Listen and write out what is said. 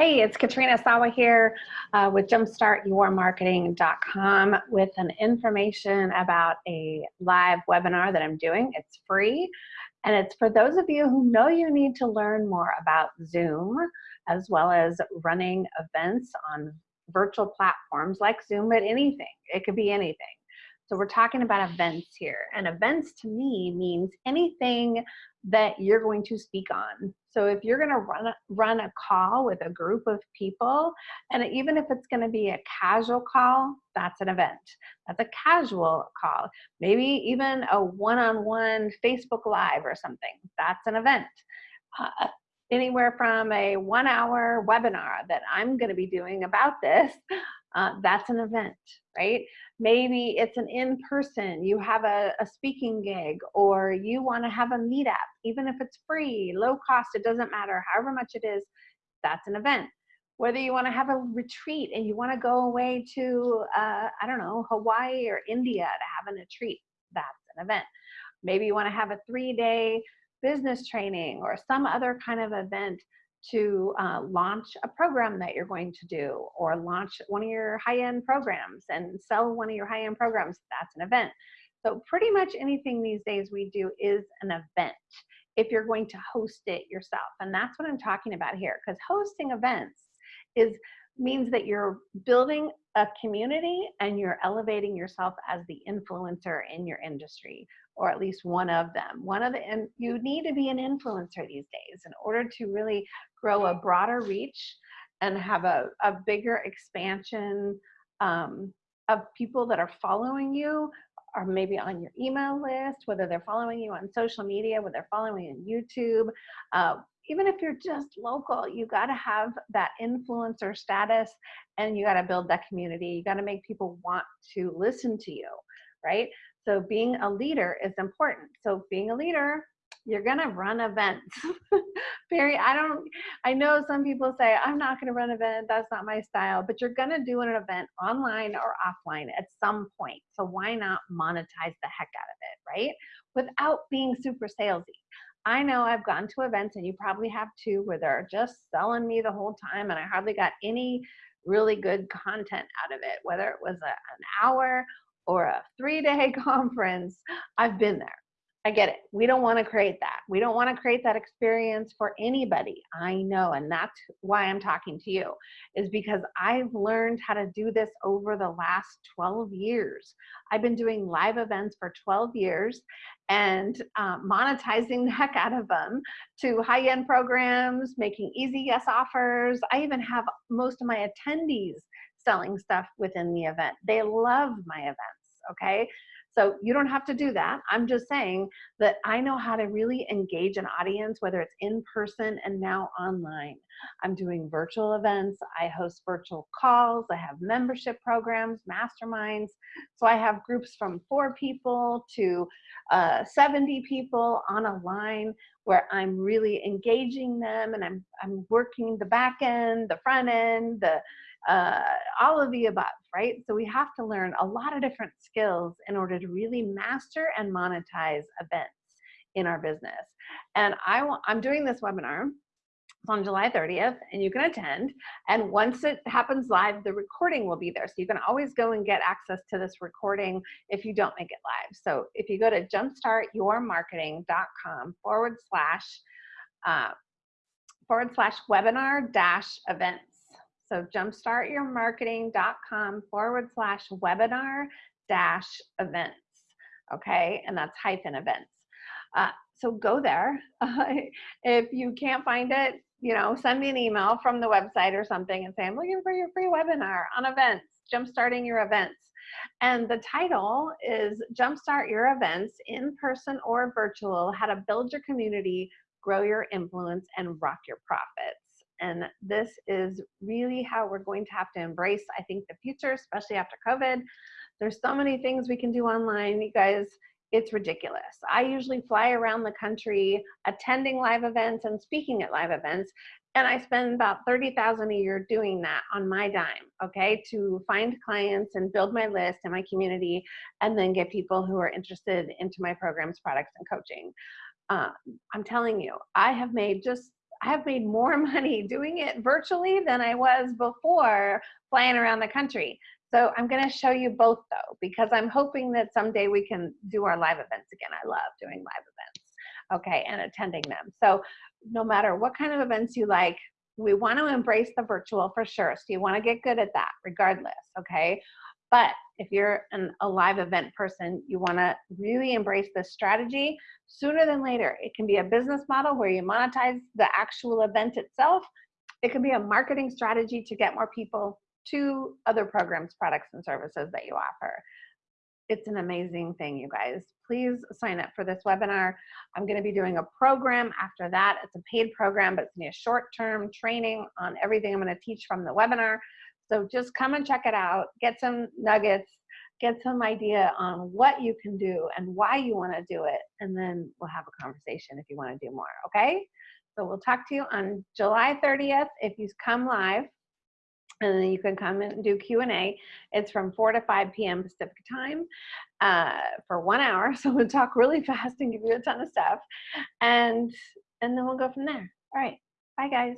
Hey, it's Katrina Sawa here uh, with jumpstartyourmarketing.com with an information about a live webinar that I'm doing. It's free and it's for those of you who know you need to learn more about Zoom as well as running events on virtual platforms like Zoom, but anything. It could be anything. So we're talking about events here and events to me means anything that you're going to speak on. So if you're going to run a, run a call with a group of people, and even if it's going to be a casual call, that's an event. That's a casual call. Maybe even a one-on-one -on -one Facebook Live or something. That's an event. Uh, anywhere from a one-hour webinar that I'm going to be doing about this, uh, that's an event, right? Maybe it's an in-person, you have a, a speaking gig, or you want to have a meetup, even if it's free, low cost, it doesn't matter, however much it is, that's an event. Whether you want to have a retreat and you want to go away to, uh, I don't know, Hawaii or India to have a retreat, that's an event. Maybe you want to have a three-day business training or some other kind of event to uh, launch a program that you're going to do or launch one of your high-end programs and sell one of your high-end programs, that's an event. So pretty much anything these days we do is an event if you're going to host it yourself. And that's what I'm talking about here because hosting events is means that you're building a community and you're elevating yourself as the influencer in your industry or at least one of them one of the and you need to be an influencer these days in order to really grow a broader reach and have a, a bigger expansion um, of people that are following you or maybe on your email list, whether they're following you on social media, whether they're following you on YouTube, uh, even if you're just local, you got to have that influencer status and you got to build that community. You got to make people want to listen to you, right? So being a leader is important. So being a leader, you're gonna run events. Very, I don't, I know some people say, I'm not gonna run an event, that's not my style, but you're gonna do an event online or offline at some point. So why not monetize the heck out of it, right? Without being super salesy. I know I've gone to events and you probably have too where they're just selling me the whole time and I hardly got any really good content out of it, whether it was a, an hour or a three day conference. I've been there. I get it. We don't want to create that. We don't want to create that experience for anybody. I know. And that's why I'm talking to you, is because I've learned how to do this over the last 12 years. I've been doing live events for 12 years and uh, monetizing the heck out of them to high end programs, making easy yes offers. I even have most of my attendees selling stuff within the event. They love my events. Okay. So you don't have to do that. I'm just saying that I know how to really engage an audience, whether it's in person and now online. I'm doing virtual events. I host virtual calls. I have membership programs, masterminds. So I have groups from four people to uh, 70 people on a line where I'm really engaging them and I'm, I'm working the back end, the front end, the uh, all of the above, right? So we have to learn a lot of different skills in order to really master and monetize events in our business. And I I'm doing this webinar on July 30th and you can attend. And once it happens live, the recording will be there. So you can always go and get access to this recording if you don't make it live. So if you go to jumpstartyourmarketing.com forward slash uh, forward slash webinar dash events so jumpstartyourmarketing.com forward slash webinar dash events. Okay, and that's hyphen events. Uh, so go there. If you can't find it, you know, send me an email from the website or something and say, I'm looking for your free webinar on events, jumpstarting your events. And the title is Jumpstart Your Events in person or virtual, how to build your community, grow your influence, and rock your profits. And this is really how we're going to have to embrace, I think, the future, especially after COVID. There's so many things we can do online, you guys. It's ridiculous. I usually fly around the country attending live events and speaking at live events. And I spend about 30,000 a year doing that on my dime, okay, to find clients and build my list and my community and then get people who are interested into my programs, products, and coaching. Uh, I'm telling you, I have made just I have made more money doing it virtually than I was before flying around the country. So I'm going to show you both though, because I'm hoping that someday we can do our live events again. I love doing live events, okay, and attending them. So no matter what kind of events you like, we want to embrace the virtual for sure. So you want to get good at that regardless, okay? But if you're an, a live event person, you want to really embrace this strategy sooner than later. It can be a business model where you monetize the actual event itself. It can be a marketing strategy to get more people to other programs, products, and services that you offer. It's an amazing thing, you guys. Please sign up for this webinar. I'm going to be doing a program after that. It's a paid program, but it's to be a short-term training on everything I'm going to teach from the webinar. So just come and check it out, get some nuggets, get some idea on what you can do and why you want to do it, and then we'll have a conversation if you want to do more, okay? So we'll talk to you on July 30th if you come live and then you can come and do Q&A. It's from 4 to 5 p.m. Pacific time uh, for one hour. So we'll talk really fast and give you a ton of stuff. And, and then we'll go from there. All right. Bye, guys.